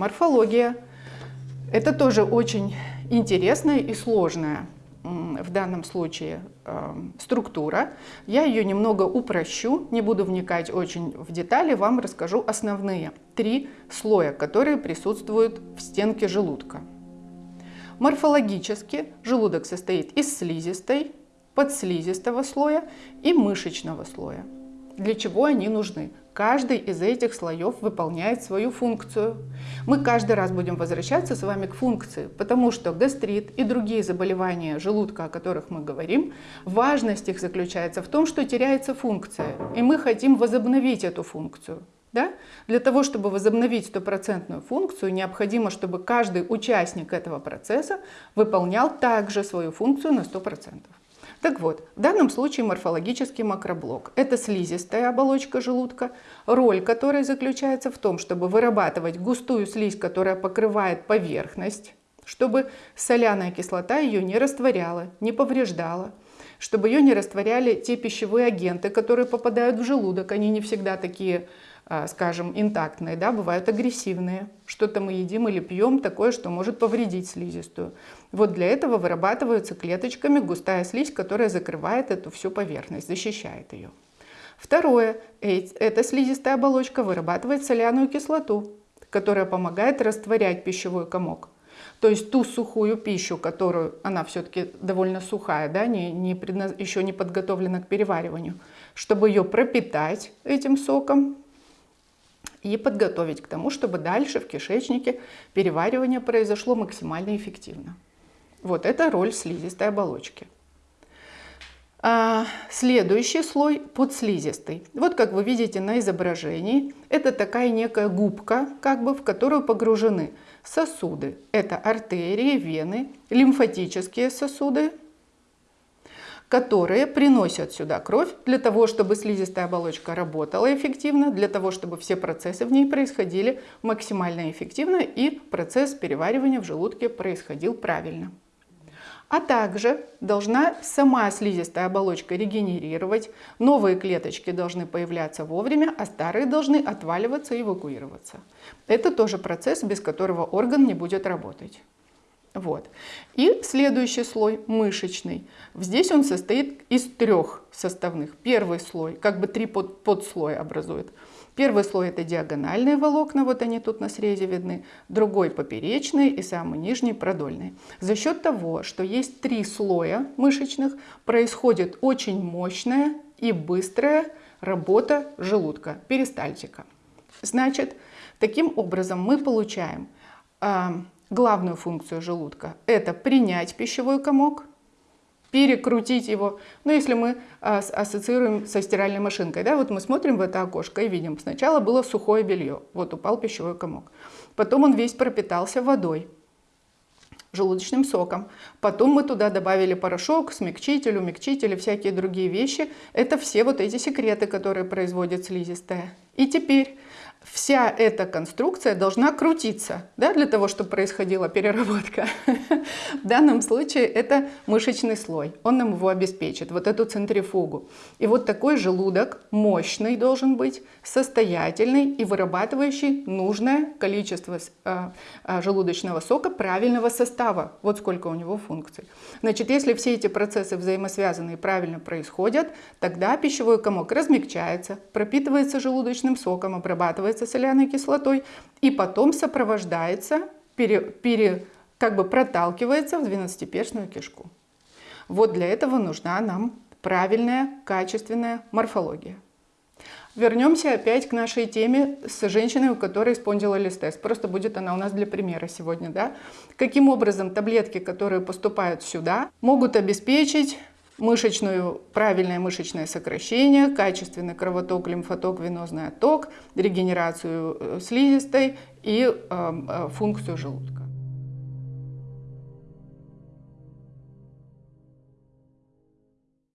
Морфология – это тоже очень интересная и сложная в данном случае э, структура. Я ее немного упрощу, не буду вникать очень в детали, вам расскажу основные три слоя, которые присутствуют в стенке желудка. Морфологически желудок состоит из слизистой, подслизистого слоя и мышечного слоя. Для чего они нужны? Каждый из этих слоев выполняет свою функцию. Мы каждый раз будем возвращаться с вами к функции, потому что гастрит и другие заболевания желудка, о которых мы говорим, важность их заключается в том, что теряется функция, и мы хотим возобновить эту функцию. Да? Для того, чтобы возобновить стопроцентную функцию, необходимо, чтобы каждый участник этого процесса выполнял также свою функцию на 100%. Так вот, в данном случае морфологический макроблок – это слизистая оболочка желудка, роль которой заключается в том, чтобы вырабатывать густую слизь, которая покрывает поверхность, чтобы соляная кислота ее не растворяла, не повреждала, чтобы ее не растворяли те пищевые агенты, которые попадают в желудок. Они не всегда такие скажем, интактные, да, бывают агрессивные. Что-то мы едим или пьем такое, что может повредить слизистую. Вот для этого вырабатываются клеточками густая слизь, которая закрывает эту всю поверхность, защищает ее. Второе. Эта слизистая оболочка вырабатывает соляную кислоту, которая помогает растворять пищевой комок. То есть ту сухую пищу, которую, она все-таки довольно сухая, да, не, не предназ... еще не подготовлена к перевариванию, чтобы ее пропитать этим соком, и подготовить к тому, чтобы дальше в кишечнике переваривание произошло максимально эффективно. Вот это роль слизистой оболочки. А следующий слой подслизистый. Вот как вы видите на изображении, это такая некая губка, как бы, в которую погружены сосуды. Это артерии, вены, лимфатические сосуды, которые приносят сюда кровь для того, чтобы слизистая оболочка работала эффективно, для того, чтобы все процессы в ней происходили максимально эффективно и процесс переваривания в желудке происходил правильно. А также должна сама слизистая оболочка регенерировать, новые клеточки должны появляться вовремя, а старые должны отваливаться и эвакуироваться. Это тоже процесс, без которого орган не будет работать. Вот. И следующий слой мышечный. Здесь он состоит из трех составных. Первый слой, как бы три под, подслоя образует. Первый слой это диагональные волокна, вот они тут на срезе видны. Другой поперечный и самый нижний продольный. За счет того, что есть три слоя мышечных, происходит очень мощная и быстрая работа желудка, перистальтика. Значит, таким образом мы получаем а, главную функцию желудка – это принять пищевой комок, перекрутить его. Ну, если мы а, ассоциируем со стиральной машинкой, да, вот мы смотрим в это окошко и видим, сначала было сухое белье, вот упал пищевой комок. Потом он весь пропитался водой, желудочным соком. Потом мы туда добавили порошок, смягчитель, умягчитель и всякие другие вещи. Это все вот эти секреты, которые производит слизистая. И теперь вся эта конструкция должна крутиться да, для того, чтобы происходила переработка. В данном случае это мышечный слой. Он нам его обеспечит, вот эту центрифугу. И вот такой желудок мощный должен быть, состоятельный и вырабатывающий нужное количество э, э, желудочного сока правильного состава. Вот сколько у него функций. Значит, если все эти процессы взаимосвязаны и правильно происходят, тогда пищевой комок размягчается, пропитывается желудочным соком, обрабатывается соляной кислотой и потом сопровождается, пере, пере, как бы проталкивается в двенадцатиперстную кишку. Вот для этого нужна нам правильная, качественная морфология. Вернемся опять к нашей теме с женщиной, у которой спондилолистез. Просто будет она у нас для примера сегодня. Да? Каким образом таблетки, которые поступают сюда, могут обеспечить мышечную, правильное мышечное сокращение, качественный кровоток, лимфоток, венозный отток, регенерацию э, слизистой и э, э, функцию желудка.